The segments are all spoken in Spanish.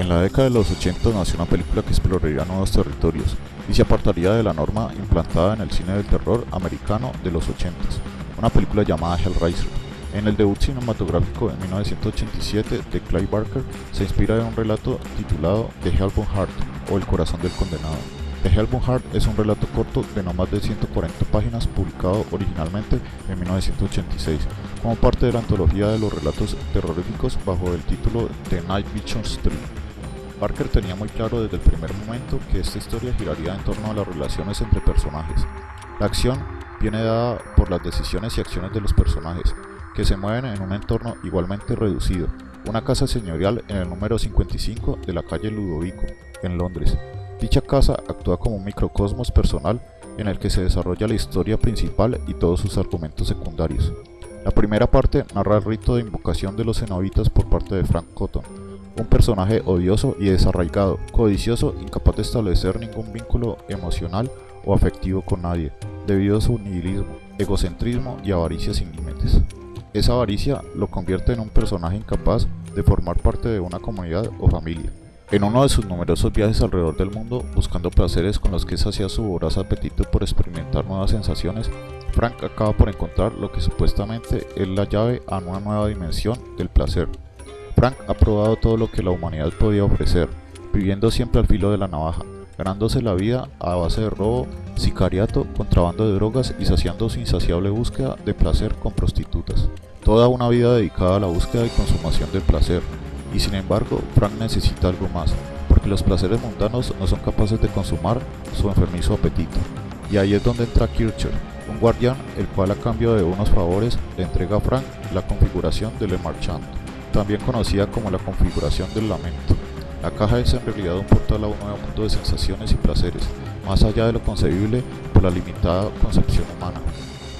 En la década de los 80 nació una película que exploraría nuevos territorios y se apartaría de la norma implantada en el cine del terror americano de los 80, una película llamada Hellraiser. En el debut cinematográfico en 1987 de Clive Barker se inspira en un relato titulado The Hellbound Heart o El corazón del condenado. The Hellbound Heart es un relato corto de no más de 140 páginas publicado originalmente en 1986 como parte de la antología de los relatos terroríficos bajo el título The Night Vision Street. Parker tenía muy claro desde el primer momento que esta historia giraría en torno a las relaciones entre personajes. La acción viene dada por las decisiones y acciones de los personajes, que se mueven en un entorno igualmente reducido, una casa señorial en el número 55 de la calle Ludovico, en Londres. Dicha casa actúa como un microcosmos personal en el que se desarrolla la historia principal y todos sus argumentos secundarios. La primera parte narra el rito de invocación de los cenobitas por parte de Frank Cotton, un personaje odioso y desarraigado, codicioso, incapaz de establecer ningún vínculo emocional o afectivo con nadie, debido a su nihilismo, egocentrismo y avaricia sin límites. Esa avaricia lo convierte en un personaje incapaz de formar parte de una comunidad o familia. En uno de sus numerosos viajes alrededor del mundo, buscando placeres con los que sacia su voraz apetito por experimentar nuevas sensaciones, Frank acaba por encontrar lo que supuestamente es la llave a una nueva dimensión del placer. Frank ha probado todo lo que la humanidad podía ofrecer, viviendo siempre al filo de la navaja, ganándose la vida a base de robo, sicariato, contrabando de drogas y saciando su insaciable búsqueda de placer con prostitutas. Toda una vida dedicada a la búsqueda y consumación del placer. Y sin embargo, Frank necesita algo más, porque los placeres mundanos no son capaces de consumar su enfermizo apetito. Y ahí es donde entra Kircher, un guardián el cual a cambio de unos favores le entrega a Frank la configuración del Le Marchand, también conocida como la configuración del lamento. La caja es en realidad un portal a un nuevo mundo de sensaciones y placeres, más allá de lo concebible por la limitada concepción humana.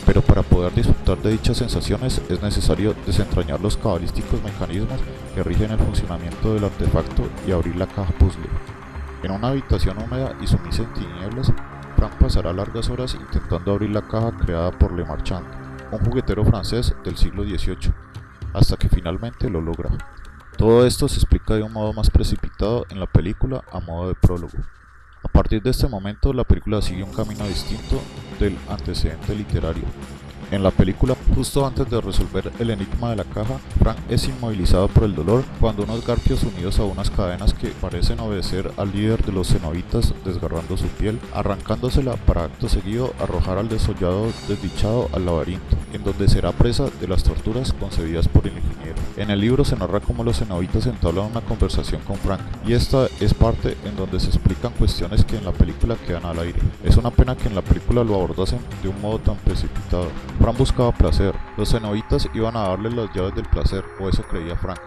Pero para poder disfrutar de dichas sensaciones es necesario desentrañar los cabalísticos mecanismos que rigen el funcionamiento del artefacto y abrir la caja puzzle. En una habitación húmeda y sumisa en tinieblas, Frank pasará largas horas intentando abrir la caja creada por Le Marchand, un juguetero francés del siglo XVIII, hasta que finalmente lo logra. Todo esto se explica de un modo más precipitado en la película a modo de prólogo. A partir de este momento la película sigue un camino distinto del antecedente literario. En la película, justo antes de resolver el enigma de la caja, Frank es inmovilizado por el dolor cuando unos garfios unidos a unas cadenas que parecen obedecer al líder de los cenobitas desgarrando su piel, arrancándosela para acto seguido arrojar al desollado desdichado al laberinto, en donde será presa de las torturas concebidas por el ingeniero. En el libro se narra cómo los cenobitas entablan una conversación con Frank, y esta es parte en donde se explican cuestiones que en la película quedan al aire. Es una pena que en la película lo abordasen de un modo tan precipitado. Frank buscaba placer, los cenobitas iban a darle las llaves del placer, o eso creía Frank,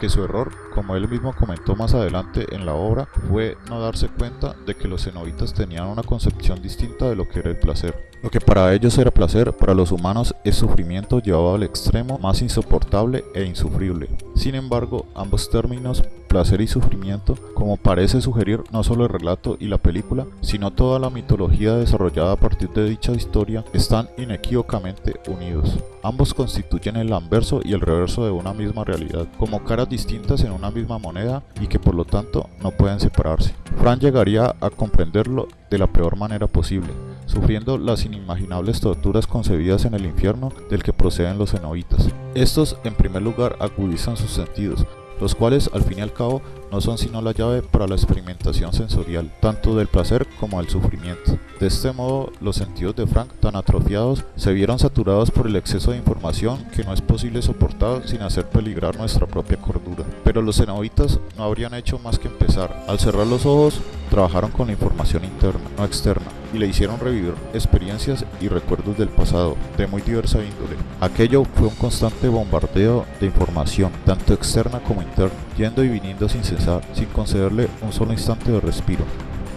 porque su error, como él mismo comentó más adelante en la obra, fue no darse cuenta de que los cenobitas tenían una concepción distinta de lo que era el placer. Lo que para ellos era placer, para los humanos es sufrimiento llevado al extremo más insoportable e insufrible. Sin embargo, ambos términos, placer y sufrimiento, como parece sugerir no solo el relato y la película, sino toda la mitología desarrollada a partir de dicha historia, están inequívocamente unidos. Ambos constituyen el anverso y el reverso de una misma realidad, como caras distintas en una misma moneda y que por lo tanto no pueden separarse. Fran llegaría a comprenderlo de la peor manera posible, sufriendo las inimaginables torturas concebidas en el infierno del que proceden los cenobitas. Estos en primer lugar agudizan sus sentidos, los cuales al fin y al cabo no son sino la llave para la experimentación sensorial, tanto del placer como del sufrimiento. De este modo, los sentidos de Frank, tan atrofiados, se vieron saturados por el exceso de información que no es posible soportar sin hacer peligrar nuestra propia cordura. Pero los cenobitas no habrían hecho más que empezar. Al cerrar los ojos, trabajaron con la información interna, no externa, y le hicieron revivir experiencias y recuerdos del pasado, de muy diversa índole. Aquello fue un constante bombardeo de información, tanto externa como interna, yendo y viniendo sin cesar, sin concederle un solo instante de respiro.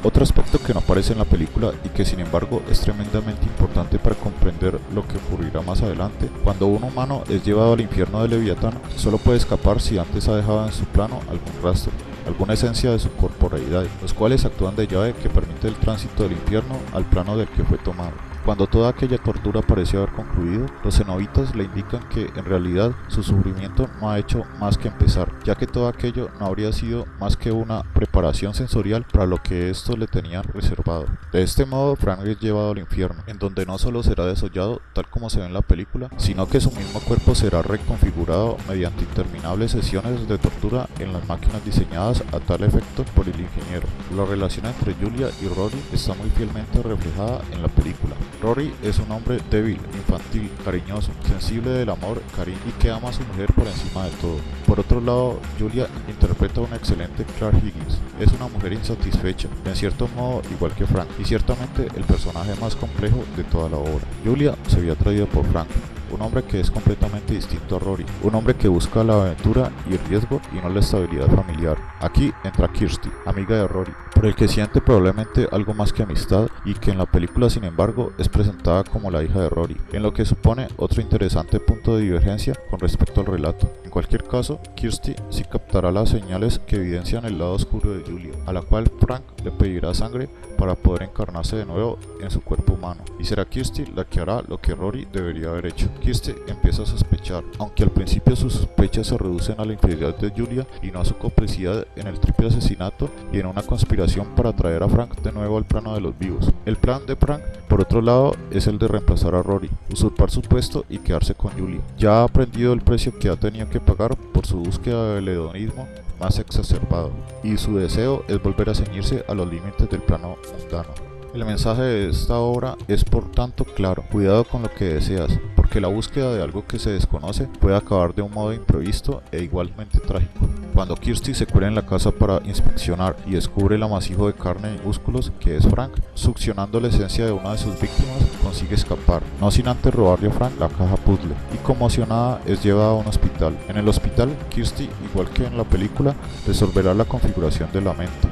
Otro aspecto que no aparece en la película y que sin embargo es tremendamente importante para comprender lo que ocurrirá más adelante, cuando un humano es llevado al infierno de Leviatán, solo puede escapar si antes ha dejado en su plano algún rastro. Alguna esencia de su corporalidad, los cuales actúan de llave que permite el tránsito del infierno al plano del que fue tomado. Cuando toda aquella tortura pareció haber concluido, los cenobitas le indican que en realidad su sufrimiento no ha hecho más que empezar, ya que todo aquello no habría sido más que una preparación sensorial para lo que estos le tenían reservado. De este modo, Frank es llevado al infierno, en donde no solo será desollado tal como se ve en la película, sino que su mismo cuerpo será reconfigurado mediante interminables sesiones de tortura en las máquinas diseñadas a tal efecto por el ingeniero. La relación entre Julia y Rory está muy fielmente reflejada en la película. Rory es un hombre débil, infantil, cariñoso, sensible del amor, cariño y que ama a su mujer por encima de todo. Por otro lado, Julia interpreta a una excelente Clark Higgins. Es una mujer insatisfecha, en cierto modo igual que Frank, y ciertamente el personaje más complejo de toda la obra. Julia se había atraído por Frank, un hombre que es completamente distinto a Rory, un hombre que busca la aventura y el riesgo y no la estabilidad familiar. Aquí entra Kirsty, amiga de Rory, por el que siente probablemente algo más que amistad y que en la película sin embargo es presentada como la hija de Rory, en lo que supone otro interesante punto de divergencia con respecto al relato. Cualquier caso, Kirsty sí captará las señales que evidencian el lado oscuro de Julia, a la cual Frank le pedirá sangre para poder encarnarse de nuevo en su cuerpo humano, y será Kirsty la que hará lo que Rory debería haber hecho. Kirsty empieza a sospechar, aunque al principio sus sospechas se reducen a la infidelidad de Julia y no a su complicidad en el triple asesinato y en una conspiración para traer a Frank de nuevo al plano de los vivos. El plan de Frank, por otro lado, es el de reemplazar a Rory, usurpar su puesto y quedarse con Julia. Ya ha aprendido el precio que ha tenido que pagar por su búsqueda del hedonismo más exacerbado, y su deseo es volver a ceñirse a los límites del plano mundano. El mensaje de esta obra es por tanto claro, cuidado con lo que deseas, porque la búsqueda de algo que se desconoce puede acabar de un modo imprevisto e igualmente trágico. Cuando Kirsty se cuela en la casa para inspeccionar y descubre el amasijo de carne y músculos que es Frank, succionando la esencia de una de sus víctimas, consigue escapar, no sin antes robarle a Frank la caja puzzle, y conmocionada es llevada a un hospital. En el hospital, Kirsty, igual que en la película, resolverá la configuración de la mente,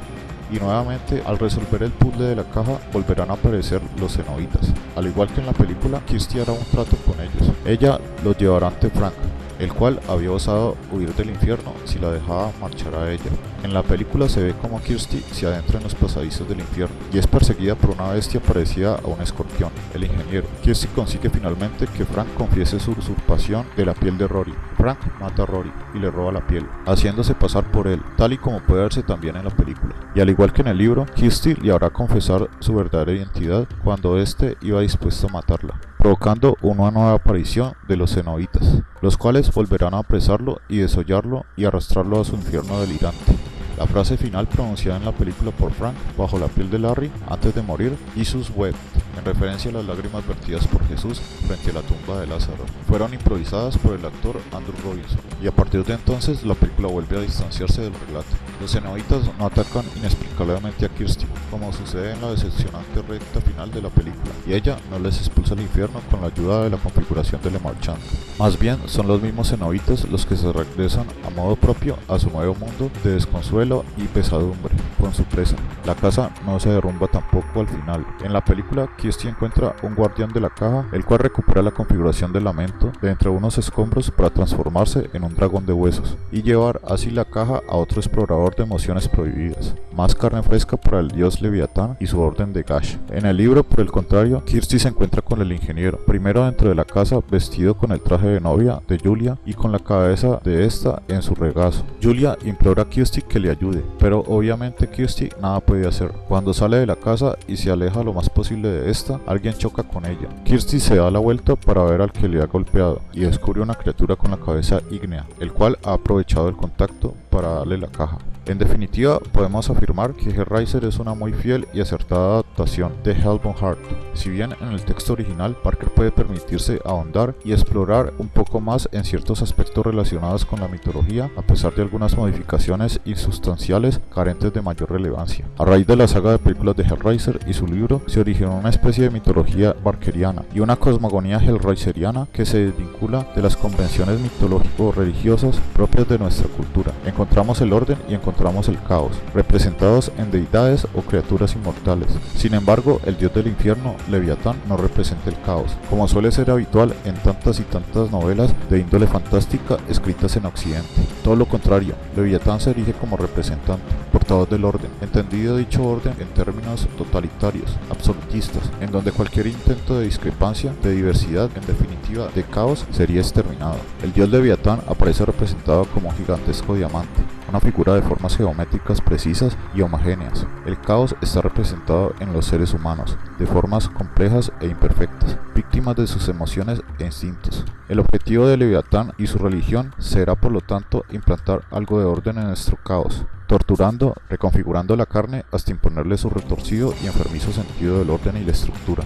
y nuevamente al resolver el puzzle de la caja volverán a aparecer los cenobitas. Al igual que en la película, Kirsty hará un trato con ellos. Ella los llevará ante Frank, el cual había osado huir del infierno si la dejaba marchar a ella. En la película se ve como Kirsty se adentra en los pasadizos del infierno y es perseguida por una bestia parecida a un escorpión, el ingeniero. Kirsty consigue finalmente que Frank confiese su usurpación de la piel de Rory. Frank mata a Rory y le roba la piel, haciéndose pasar por él, tal y como puede verse también en la película. Y al igual que en el libro, Kirsty le hará confesar su verdadera identidad cuando éste iba dispuesto a matarla provocando una nueva aparición de los cenobitas, los cuales volverán a apresarlo y desollarlo y arrastrarlo a su infierno delirante. La frase final pronunciada en la película por Frank bajo la piel de Larry antes de morir, Jesus wept, en referencia a las lágrimas vertidas por Jesús frente a la tumba de Lázaro, fueron improvisadas por el actor Andrew Robinson, y a partir de entonces la película vuelve a distanciarse del relato. Los cenobitas no atacan inexplicablemente a Kirsty, como sucede en la decepcionante recta final de la película, y ella no les expulsa al infierno con la ayuda de la configuración de Le Marchand. Más bien, son los mismos cenobitas los que se regresan a modo propio a su nuevo mundo de desconsuelo y pesadumbre con su presa. La casa no se derrumba tampoco al final. En la película, Kirsty encuentra un guardián de la caja, el cual recupera la configuración del lamento de entre unos escombros para transformarse en un dragón de huesos y llevar así la caja a otro explorador de emociones prohibidas. Más carne fresca para el dios Leviatán y su orden de Gash. En el libro, por el contrario, Kirsty se encuentra con el ingeniero, primero dentro de la casa vestido con el traje de novia de Julia y con la cabeza de esta en su regazo. Julia implora a Kirsty que le ayude, pero obviamente Kirsty nada puede hacer. Cuando sale de la casa y se aleja lo más posible de alguien choca con ella. Kirsty se da la vuelta para ver al que le ha golpeado y descubre una criatura con la cabeza ígnea, el cual ha aprovechado el contacto para darle la caja. En definitiva, podemos afirmar que Hellraiser es una muy fiel y acertada adaptación de Hellbound Heart. Si bien en el texto original Parker puede permitirse ahondar y explorar un poco más en ciertos aspectos relacionados con la mitología, a pesar de algunas modificaciones insustanciales carentes de mayor relevancia. A raíz de la saga de películas de Hellraiser y su libro, se originó una especie de mitología barkeriana y una cosmogonía hellraiseriana que se desvincula de las convenciones mitológico-religiosas propias de nuestra cultura. Encontramos el orden y encontramos el caos, representados en deidades o criaturas inmortales. Sin embargo, el dios del infierno, Leviatán, no representa el caos, como suele ser habitual en tantas y tantas novelas de índole fantástica escritas en Occidente. Todo lo contrario, Leviatán se erige como representante, portador del orden, entendido dicho orden en términos totalitarios, absolutistas, en donde cualquier intento de discrepancia, de diversidad, en definitiva de caos, sería exterminado. El dios Leviatán aparece representado como un gigantesco diamante, una figura de formas geométricas precisas y homogéneas. El caos está representado en los seres humanos, de formas complejas e imperfectas, víctimas de sus emociones e instintos. El objetivo de Leviatán y su religión será por lo tanto implantar algo de orden en nuestro caos, torturando, reconfigurando la carne hasta imponerle su retorcido y enfermizo sentido del orden y la estructura.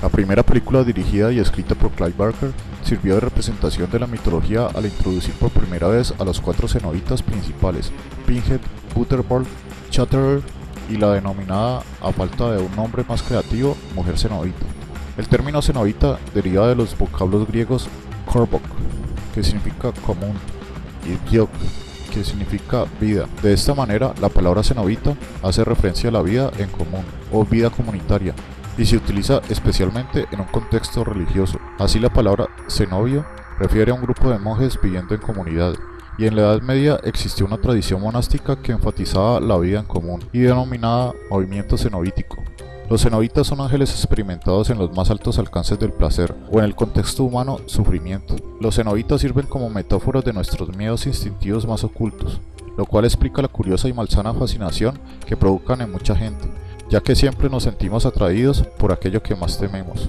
La primera película dirigida y escrita por Clive Barker sirvió de representación de la mitología al introducir por primera vez a los cuatro cenobitas principales, Pinhead, Butterball, Chatterer y la denominada, a falta de un nombre más creativo, mujer cenobita. El término cenobita deriva de los vocablos griegos korbok, que significa común, y gyok, que significa vida. De esta manera, la palabra cenobita hace referencia a la vida en común o vida comunitaria y se utiliza especialmente en un contexto religioso. Así la palabra cenobio refiere a un grupo de monjes viviendo en comunidad. Y en la Edad Media existió una tradición monástica que enfatizaba la vida en común y denominada movimiento cenobítico. Los cenobitas son ángeles experimentados en los más altos alcances del placer, o en el contexto humano, sufrimiento. Los cenobitas sirven como metáforas de nuestros miedos instintivos más ocultos, lo cual explica la curiosa y malsana fascinación que provocan en mucha gente, ya que siempre nos sentimos atraídos por aquello que más tememos.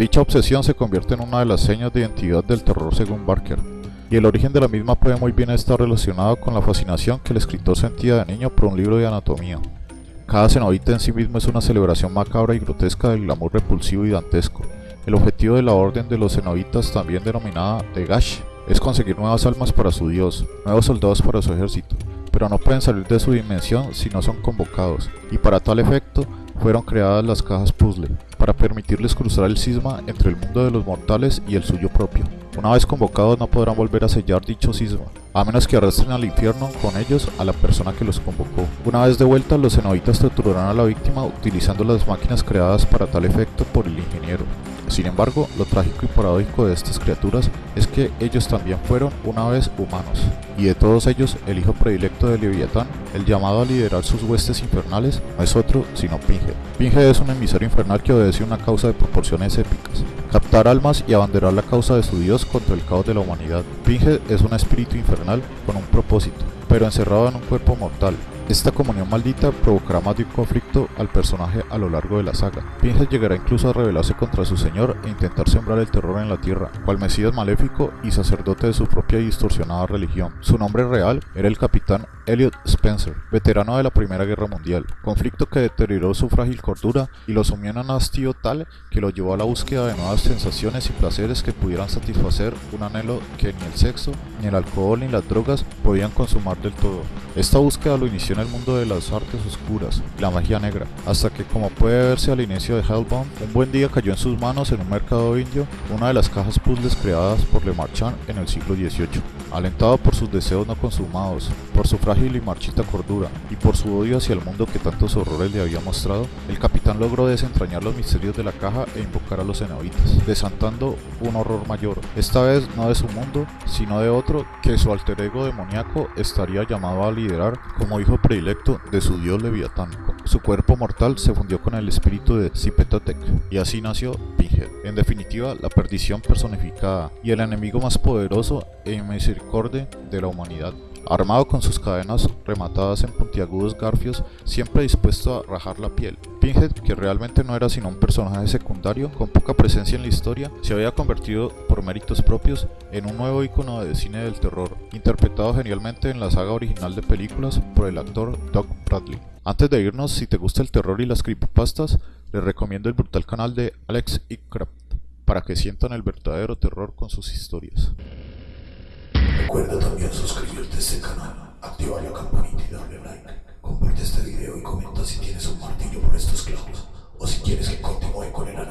Dicha obsesión se convierte en una de las señas de identidad del terror según Barker, y el origen de la misma puede muy bien estar relacionado con la fascinación que el escritor sentía de niño por un libro de anatomía. Cada cenobita en sí mismo es una celebración macabra y grotesca del glamour repulsivo y dantesco. El objetivo de la orden de los cenobitas, también denominada de Gash, es conseguir nuevas almas para su dios, nuevos soldados para su ejército, pero no pueden salir de su dimensión si no son convocados, y para tal efecto fueron creadas las cajas puzzle, para permitirles cruzar el cisma entre el mundo de los mortales y el suyo propio. Una vez convocados no podrán volver a sellar dicho cisma, a menos que arrastren al infierno con ellos a la persona que los convocó. Una vez de vuelta, los cenobitas torturarán a la víctima utilizando las máquinas creadas para tal efecto por el ingeniero. Sin embargo, lo trágico y paradójico de estas criaturas es que ellos también fueron una vez humanos, y de todos ellos el hijo predilecto de Leviatán, el llamado a liderar sus huestes infernales, no es otro sino Pinhead. Pinhead es un emisario infernal que obedece una causa de proporciones épicas, captar almas y abanderar la causa de su dios contra el caos de la humanidad. Pinhead es un espíritu infernal con un propósito, pero encerrado en un cuerpo mortal, esta comunión maldita provocará más de un conflicto al personaje a lo largo de la saga. Pinhead llegará incluso a rebelarse contra su señor e intentar sembrar el terror en la tierra, cual mesías maléfico y sacerdote de su propia y distorsionada religión. Su nombre real era el capitán Elliot Spencer, veterano de la Primera Guerra Mundial, conflicto que deterioró su frágil cordura y lo sumió en un hastío tal que lo llevó a la búsqueda de nuevas sensaciones y placeres que pudieran satisfacer un anhelo que ni el sexo, ni el alcohol ni las drogas podían consumar del todo. Esta búsqueda lo inició el mundo de las artes oscuras la magia negra, hasta que como puede verse al inicio de Hellbound, un buen día cayó en sus manos en un mercado indio una de las cajas puzzles creadas por Le Marchand en el siglo XVIII. Alentado por sus deseos no consumados, por su frágil y marchita cordura, y por su odio hacia el mundo que tantos horrores le había mostrado, el capitán logró desentrañar los misterios de la caja e invocar a los cenobitas, desantando un horror mayor, esta vez no de su mundo, sino de otro que su alter ego demoníaco estaría llamado a liderar como hijo predilecto de su dios Leviatán. Su cuerpo mortal se fundió con el espíritu de Zipetotec, y así nació Pinhead. En definitiva, la perdición personificada y el enemigo más poderoso e misericordia de la humanidad. Armado con sus cadenas rematadas en puntiagudos garfios, siempre dispuesto a rajar la piel. Pinhead, que realmente no era sino un personaje secundario, con poca presencia en la historia, se había convertido, por méritos propios, en un nuevo icono de cine del terror, interpretado genialmente en la saga original de películas por el actor Doug Bradley. Antes de irnos, si te gusta el terror y las creepypastas, les recomiendo el brutal canal de Alex Icraft, para que sientan el verdadero terror con sus historias. Recuerda también suscribirte a este canal, activar la campanita y darle like. Comparte este video y comenta si tienes un martillo por estos clavos o si quieres que continúe con el análisis.